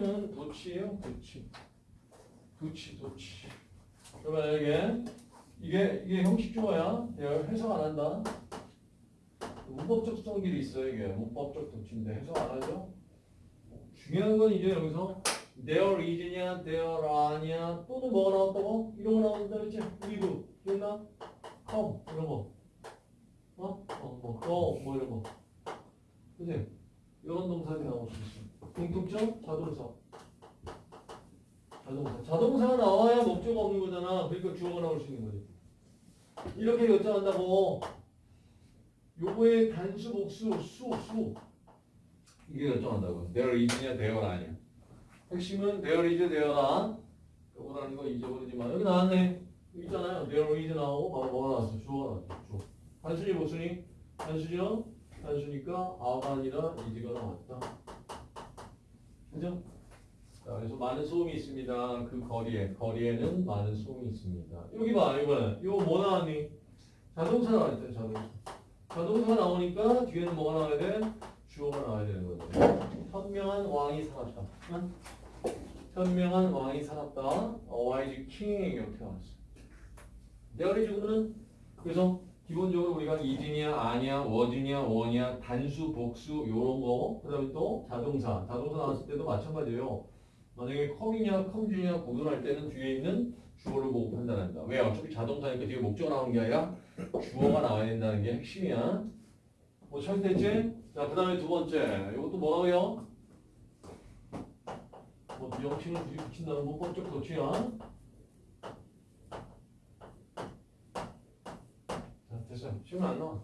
핵심은 도치예요. 도치. 도치, 도치. 그러면 이게 이게 이게 형식주어야. 얘를 해석 안 한다. 문법적 성질이 있어요. 이게 문법적 도치인데 해석 안 하죠. 중요한 건 이제 여기서 there is냐, there are냐 또는 뭐가 나왔다고? 이런 거 나온다 그랬지? with 기억나? come 이런 거. 어? 어, 뭐, go 뭐 이런 거. 그지? 이런 동사들이 나올 수 있어. 공통점 자동사. 자동사. 자동사가 나와야 목적어 없는 거잖아. 그러니까 주어가 나올 수 있는 거지. 이렇게 결정한다고. 요거의 단수, 복수, 수, 수. 이게 결정한다고. there is냐, there 아니야. 핵심은 there is, there are. 요거라는 거 잊어버리지 마. 여기 나왔네. 여기 있잖아요. there is 나오고 바로 뭐가 나왔어? 주어가 나왔어. 주어. 단순히 복수니? 단수죠? 단수니까 아가 아니라 is가 나왔다. 그죠? 자, 그래서 많은 소음이 있습니다. 그 거리에. 거리에는 많은 소음이 있습니다. 여기 봐, 이번에. 이거 뭐 나왔니? 자동차 나왔죠, 자동차. 자동차가 나오니까 뒤에는 뭐가 나와야 돼? 주어가 나와야 되는 거죠. 현명한 왕이 살았다. 응? 현명한 왕이 살았다. A wise king 이렇게 나왔어. 내가 그래주고는 그래서 기본적으로 우리가 이진이야, 아니야, 워진이야, 원이야, 단수, 복수 요런 거. 그 다음에 또 자동사. 자동사 나왔을 때도 마찬가지예요. 만약에 컴이냐, 컴주냐 구분할 때는 뒤에 있는 주어를 보고 판단한다. 왜? 어차피 자동사니까 뒤에 목적어 나오는 게 아니라 주어가 나와야 된다는 게 핵심이야. 뭐 철퇴지? 자, 그 다음에 두 번째. 이것도 뭐라고요? 뭐 비형칭을 뒤에 붙인다는 문법적 도치야. 됐어. 지금 안 나와.